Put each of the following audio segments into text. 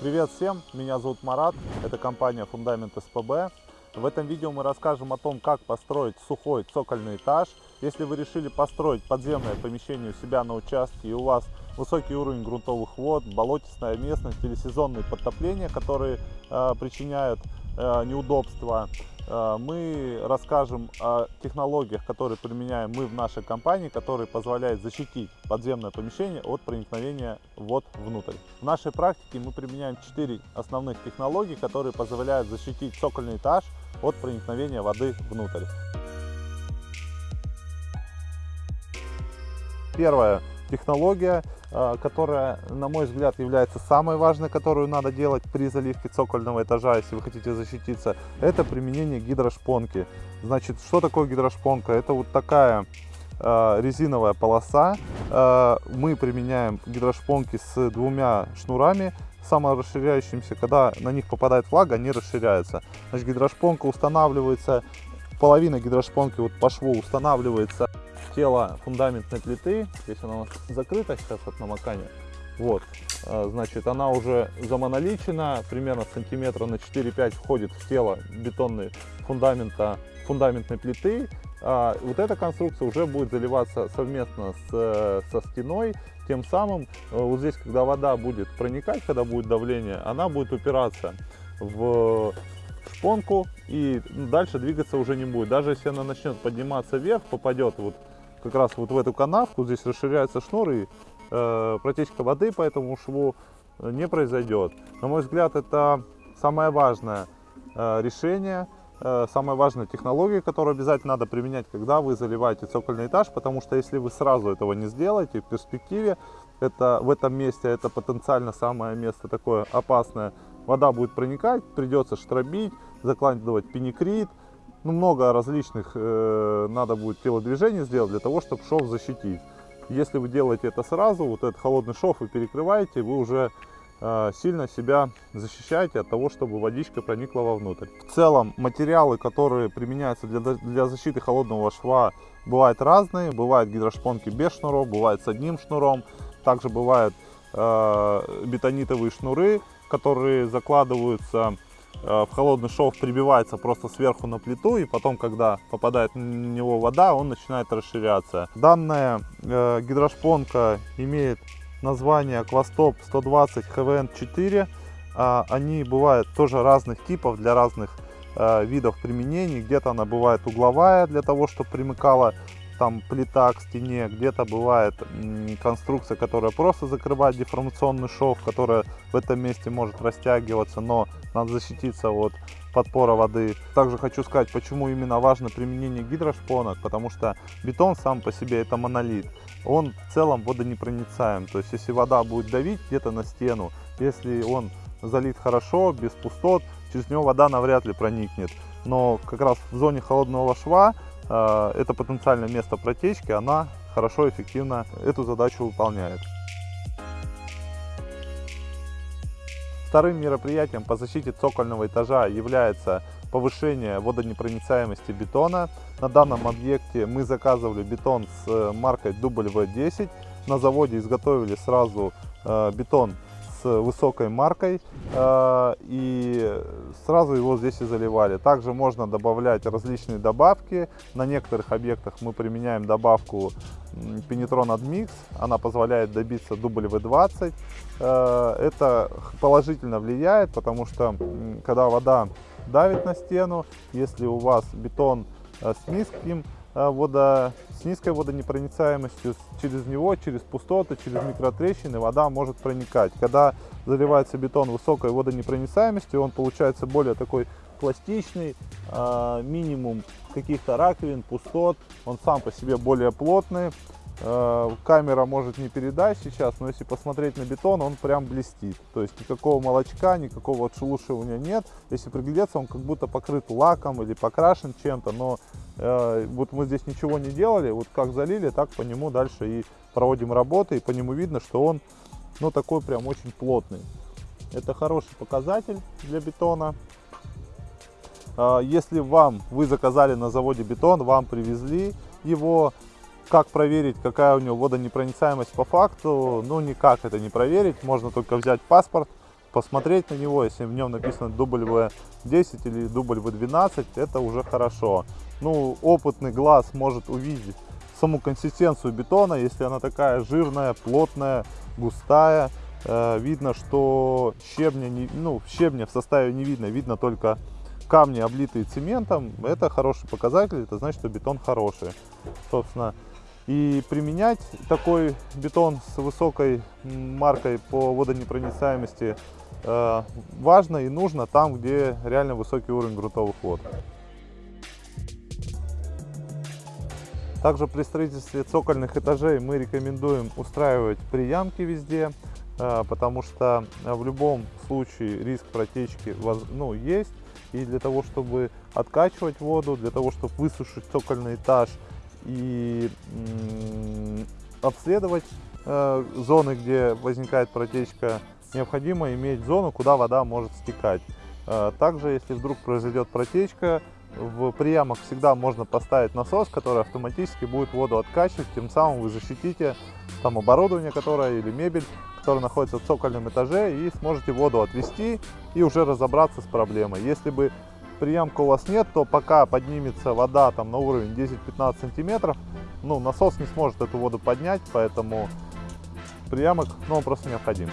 Привет всем, меня зовут Марат, это компания Фундамент СПБ. В этом видео мы расскажем о том, как построить сухой цокольный этаж. Если вы решили построить подземное помещение у себя на участке и у вас высокий уровень грунтовых вод, болотистая местность или сезонные подтопления, которые э, причиняют э, неудобства, мы расскажем о технологиях, которые применяем мы в нашей компании, которые позволяют защитить подземное помещение от проникновения вод внутрь. В нашей практике мы применяем 4 основных технологии, которые позволяют защитить цокольный этаж от проникновения воды внутрь. Первое технология, э, которая, на мой взгляд, является самой важной, которую надо делать при заливке цокольного этажа, если вы хотите защититься, это применение гидрошпонки. Значит, что такое гидрошпонка? Это вот такая э, резиновая полоса. Э, мы применяем гидрошпонки с двумя шнурами, саморасширяющимися. Когда на них попадает влага, они расширяются. Значит, гидрошпонка устанавливается, половина гидрошпонки вот по шву устанавливается тело фундаментной плиты, здесь она у нас закрыта сейчас от намокания, вот, а, значит, она уже замоноличена, примерно сантиметра на 4-5 входит в тело бетонной фундамента, фундаментной плиты. А вот эта конструкция уже будет заливаться совместно с, со стеной, тем самым э, вот здесь, когда вода будет проникать, когда будет давление, она будет упираться в шпонку и дальше двигаться уже не будет. Даже если она начнет подниматься вверх, попадет вот как раз вот в эту канавку, здесь расширяется шнур и э, протечка воды по этому шву э, не произойдет. На мой взгляд, это самое важное э, решение, э, самая важная технология, которую обязательно надо применять, когда вы заливаете цокольный этаж, потому что если вы сразу этого не сделаете, в перспективе, это, в этом месте это потенциально самое место такое опасное, вода будет проникать, придется штробить, закладывать пеникрит, ну, много различных э, надо будет телодвижений сделать для того, чтобы шов защитить. Если вы делаете это сразу, вот этот холодный шов вы перекрываете, вы уже э, сильно себя защищаете от того, чтобы водичка проникла вовнутрь. В целом материалы, которые применяются для, для защиты холодного шва, бывают разные. Бывают гидрошпонки без шнуров, бывают с одним шнуром. Также бывают э, бетонитовые шнуры, которые закладываются в холодный шов прибивается просто сверху на плиту, и потом, когда попадает на него вода, он начинает расширяться. Данная э, гидрошпонка имеет название Aquastop 120 HVN4. Э, они бывают тоже разных типов для разных э, видов применений. Где-то она бывает угловая для того, чтобы примыкала там плита к стене, где-то бывает конструкция, которая просто закрывает деформационный шов, которая в этом месте может растягиваться, но надо защититься от подпора воды. Также хочу сказать, почему именно важно применение гидрошпонок, потому что бетон сам по себе это монолит. Он в целом водонепроницаем, то есть если вода будет давить где-то на стену, если он залит хорошо, без пустот, через него вода навряд ли проникнет. Но как раз в зоне холодного шва Э, это потенциальное место протечки, она хорошо, эффективно эту задачу выполняет. Вторым мероприятием по защите цокольного этажа является повышение водонепроницаемости бетона. На данном объекте мы заказывали бетон с э, маркой W10. На заводе изготовили сразу э, бетон высокой маркой э, и сразу его здесь и заливали. Также можно добавлять различные добавки. На некоторых объектах мы применяем добавку Penetron Admix. Она позволяет добиться W20. Э, это положительно влияет, потому что когда вода давит на стену, если у вас бетон э, с низким вода с низкой водонепроницаемостью, через него, через пустоты, через микротрещины вода может проникать. Когда заливается бетон высокой водонепроницаемостью, он получается более такой пластичный, а, минимум каких-то раковин, пустот, он сам по себе более плотный, камера может не передать сейчас, но если посмотреть на бетон, он прям блестит. То есть никакого молочка, никакого отшелушивания нет. Если приглядеться, он как будто покрыт лаком или покрашен чем-то, но э, вот мы здесь ничего не делали, вот как залили, так по нему дальше и проводим работы, и по нему видно, что он, ну, такой прям очень плотный. Это хороший показатель для бетона. Э, если вам, вы заказали на заводе бетон, вам привезли его, как проверить, какая у него водонепроницаемость по факту? Ну, никак это не проверить. Можно только взять паспорт посмотреть на него, если в нем написано W10 или W12, это уже хорошо. Ну, опытный глаз может увидеть саму консистенцию бетона, если она такая жирная, плотная, густая. Э, видно, что щебня, не, ну, щебня в составе не видно, видно только камни, облитые цементом. Это хороший показатель, это значит, что бетон хороший. Собственно, и применять такой бетон с высокой маркой по водонепроницаемости э, важно и нужно там, где реально высокий уровень грунтовых вод. Также при строительстве цокольных этажей мы рекомендуем устраивать приямки везде, э, потому что в любом случае риск протечки ну, есть. И для того, чтобы откачивать воду, для того, чтобы высушить цокольный этаж – и обследовать э, зоны, где возникает протечка, необходимо иметь зону, куда вода может стекать. Э, также, если вдруг произойдет протечка, в приямах всегда можно поставить насос, который автоматически будет воду откачивать, тем самым вы защитите там оборудование, которое или мебель, которая находится в цокольном этаже, и сможете воду отвести и уже разобраться с проблемой. Если бы приемка у вас нет, то пока поднимется вода там на уровень 10-15 сантиметров, ну, насос не сможет эту воду поднять, поэтому приемок, ну, он просто необходим.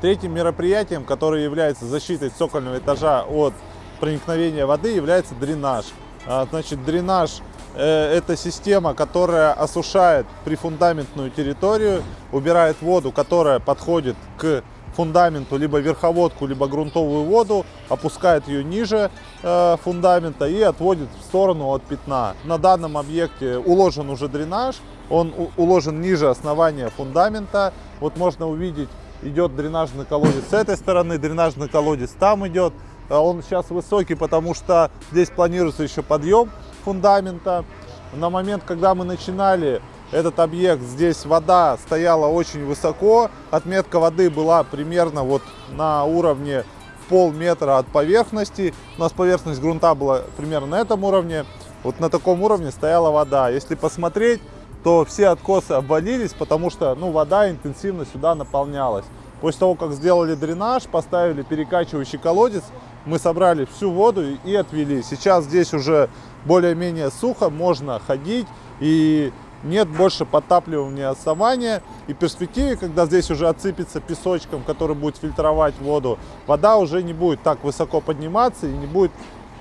Третьим мероприятием, которое является защитой цокольного этажа от проникновения воды, является дренаж. А, значит, дренаж это система, которая осушает прифундаментную территорию, убирает воду, которая подходит к фундаменту, либо верховодку, либо грунтовую воду, опускает ее ниже э, фундамента и отводит в сторону от пятна. На данном объекте уложен уже дренаж, он уложен ниже основания фундамента. Вот можно увидеть, идет дренажный колодец с этой стороны, дренажный колодец там идет. А он сейчас высокий, потому что здесь планируется еще подъем фундамента. На момент, когда мы начинали этот объект, здесь вода стояла очень высоко. Отметка воды была примерно вот на уровне полметра от поверхности. У нас поверхность грунта была примерно на этом уровне. Вот на таком уровне стояла вода. Если посмотреть, то все откосы обвалились, потому что ну, вода интенсивно сюда наполнялась. После того, как сделали дренаж, поставили перекачивающий колодец, мы собрали всю воду и отвели. Сейчас здесь уже более-менее сухо, можно ходить и нет больше подтапливания основания. И в перспективе, когда здесь уже отсыпется песочком, который будет фильтровать воду, вода уже не будет так высоко подниматься и не будет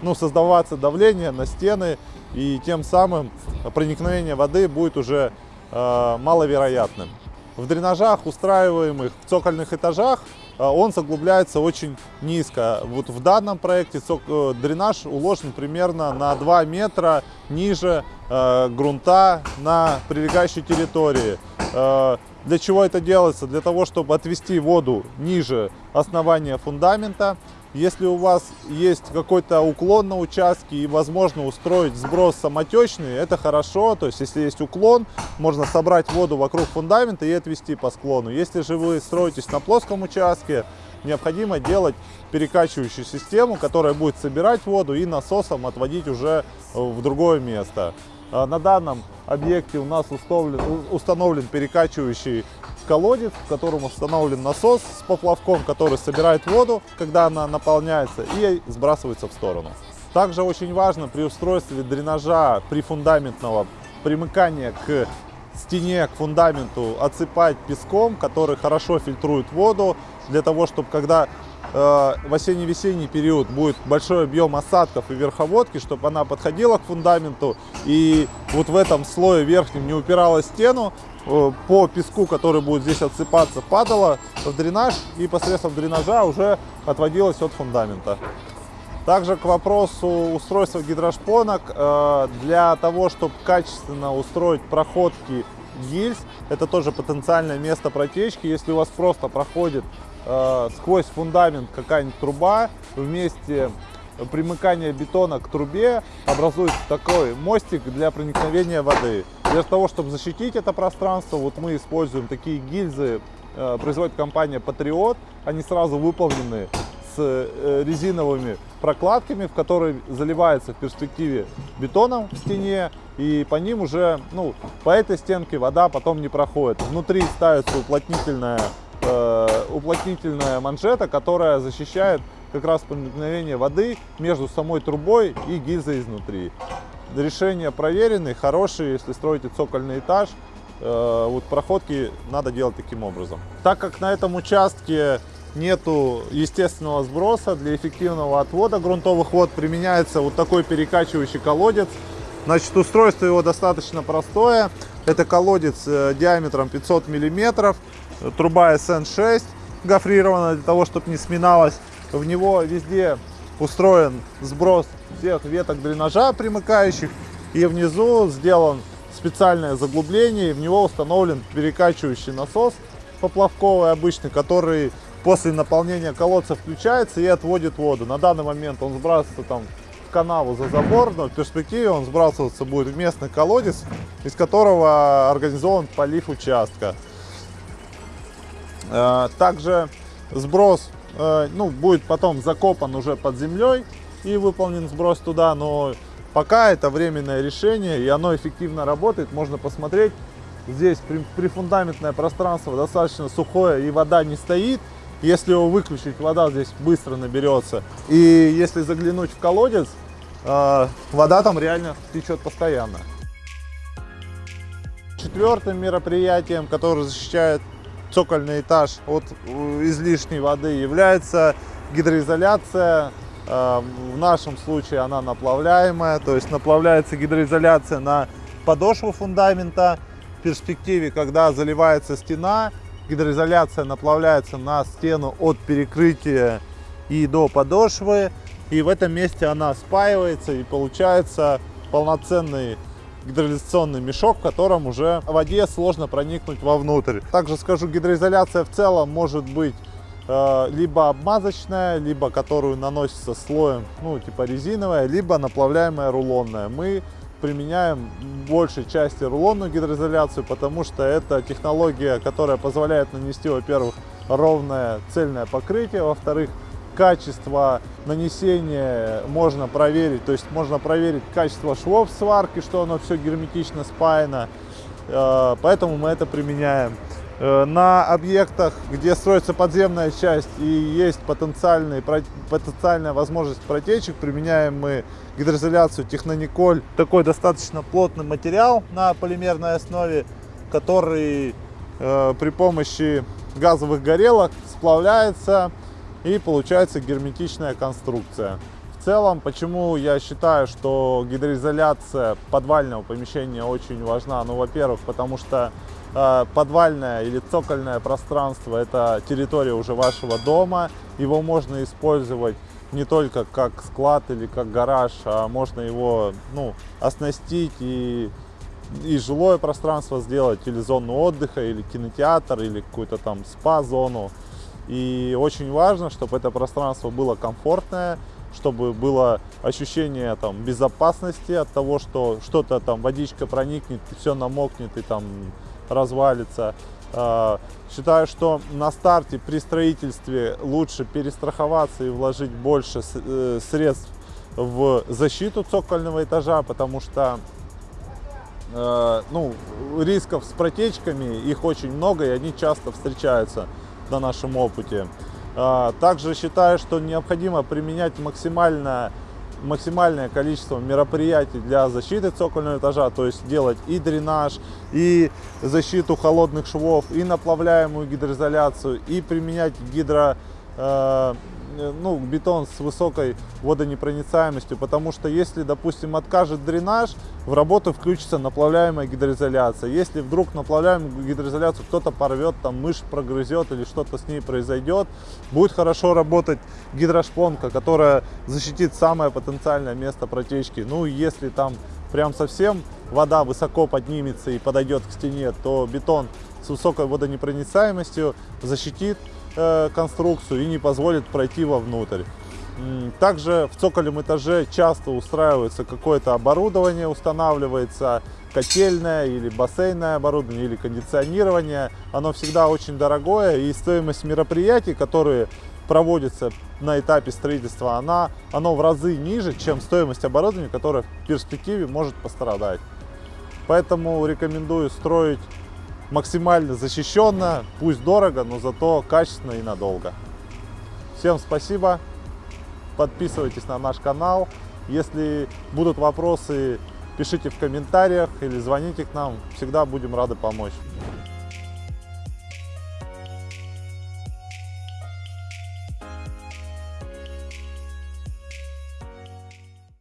ну, создаваться давление на стены. И тем самым проникновение воды будет уже э, маловероятным. В дренажах, устраиваемых в цокольных этажах, а, он заглубляется очень низко. Вот в данном проекте э, дренаж уложен примерно на 2 метра ниже э, грунта на прилегающей территории. Э, для чего это делается? Для того, чтобы отвести воду ниже основания фундамента если у вас есть какой-то уклон на участке и возможно устроить сброс самотечный, это хорошо. То есть, если есть уклон, можно собрать воду вокруг фундамента и отвести по склону. Если же вы строитесь на плоском участке, необходимо делать перекачивающую систему, которая будет собирать воду и насосом отводить уже в другое место. А на данном объекте у нас установлен, установлен перекачивающий колодец, в котором установлен насос с поплавком, который собирает воду, когда она наполняется, и сбрасывается в сторону. Также очень важно при устройстве дренажа при фундаментного примыкания к стене, к фундаменту отсыпать песком, который хорошо фильтрует воду, для того, чтобы когда в осенне-весенний период будет большой объем осадков и верховодки, чтобы она подходила к фундаменту и вот в этом слое верхнем не упиралась в стену, Э, по песку, который будет здесь отсыпаться, падала в дренаж и посредством дренажа уже отводилась от фундамента. Также к вопросу устройства гидрошпонок. Э, для того, чтобы качественно устроить проходки гильз, это тоже потенциальное место протечки. Если у вас просто проходит э, сквозь фундамент какая-нибудь труба, вместе примыкания бетона к трубе образуется такой мостик для проникновения воды. Для того, чтобы защитить это пространство, вот мы используем такие гильзы, э, производит компания Patriot. Они сразу выполнены э, резиновыми прокладками, в которые заливается в перспективе бетоном в стене, и по ним уже, ну, по этой стенке вода потом не проходит. Внутри ставится уплотнительная, э, уплотнительная манжета, которая защищает как раз проникновение воды между самой трубой и гильзой изнутри. Решения проверенные, хорошие, если строите цокольный этаж, э, вот проходки надо делать таким образом. Так как на этом участке нету естественного сброса, для эффективного отвода грунтовых вод применяется вот такой перекачивающий колодец. Значит, устройство его достаточно простое. Это колодец э, диаметром 500 миллиметров, труба SN6 гофрированная для того, чтобы не сминалась. В него везде устроен сброс всех веток дренажа примыкающих. И внизу сделан специальное заглубление, и в него установлен перекачивающий насос поплавковый обычный, который после наполнения колодца включается и отводит воду. На данный момент он сбрасывается там в канаву за забор, но в перспективе он сбрасываться будет в местный колодец, из которого организован полив участка. Э, также сброс э, ну, будет потом закопан уже под землей и выполнен сброс туда, но пока это временное решение и оно эффективно работает. Можно посмотреть, здесь прифундаментное пространство достаточно сухое и вода не стоит, если его выключить, вода здесь быстро наберется. И если заглянуть в колодец, э, вода там реально течет постоянно. Четвертым мероприятием, которое защищает цокольный этаж от э, излишней воды, является гидроизоляция. Э, в нашем случае она наплавляемая, то есть наплавляется гидроизоляция на подошву фундамента. В перспективе, когда заливается стена, гидроизоляция наплавляется на стену от перекрытия и до подошвы. И в этом месте она спаивается и получается полноценный гидроизоляционный мешок, в котором уже в воде сложно проникнуть вовнутрь. Также скажу, гидроизоляция в целом может быть э, либо обмазочная, либо которую наносится слоем, ну типа резиновая, либо наплавляемая рулонная. Мы применяем большей части рулонную гидроизоляцию, потому что это технология, которая позволяет нанести, во-первых, ровное цельное покрытие, во-вторых, качество нанесения можно проверить, то есть можно проверить качество швов сварки, что оно все герметично спаяно, э, поэтому мы это применяем. Э, на объектах, где строится подземная часть и есть потенциальная возможность протечек, применяем мы гидроизоляцию Технониколь. Такой достаточно плотный материал на полимерной основе, который э, при помощи газовых горелок сплавляется и получается герметичная конструкция. В целом, почему я считаю, что гидроизоляция подвального помещения очень важна? Ну, во-первых, потому что Э, подвальное или цокольное пространство – это территория уже вашего дома. Его можно использовать не только как склад или как гараж, а можно его ну, оснастить и, и жилое пространство сделать, или зону отдыха, или кинотеатр, или какую-то там спа-зону. И очень важно, чтобы это пространство было комфортное, чтобы было ощущение там, безопасности от того, что что-то там, водичка проникнет, все намокнет и там развалится. А, считаю, что на старте при строительстве лучше перестраховаться и вложить больше э, средств в защиту цокольного этажа, потому что э, ну, рисков с протечками, их очень много и они часто встречаются на нашем опыте. А, также считаю, что необходимо применять максимально максимальное количество мероприятий для защиты цокольного этажа, то есть делать и дренаж, и защиту холодных швов, и наплавляемую гидроизоляцию, и применять гидро э, ну, бетон с высокой водонепроницаемостью, потому что если, допустим, откажет дренаж, в работу включится наплавляемая гидроизоляция. Если вдруг наплавляемую гидроизоляцию кто-то порвет, там мышь прогрызет или что-то с ней произойдет, будет хорошо работать гидрошпонка, которая защитит самое потенциальное место протечки. Ну, если там прям совсем вода высоко поднимется и подойдет к стене, то бетон с высокой водонепроницаемостью защитит Э, конструкцию и не позволит пройти вовнутрь. Также в цокольном этаже часто устраивается какое-то оборудование, устанавливается котельное или бассейное оборудование, или кондиционирование. Оно всегда очень дорогое, и стоимость мероприятий, которые проводится на этапе строительства, она, оно в разы ниже, чем стоимость оборудования, которое в перспективе может пострадать. Поэтому рекомендую строить максимально защищенно, пусть дорого, но зато качественно и надолго. Всем спасибо, подписывайтесь на наш канал. Если будут вопросы, пишите в комментариях или звоните к нам, всегда будем рады помочь.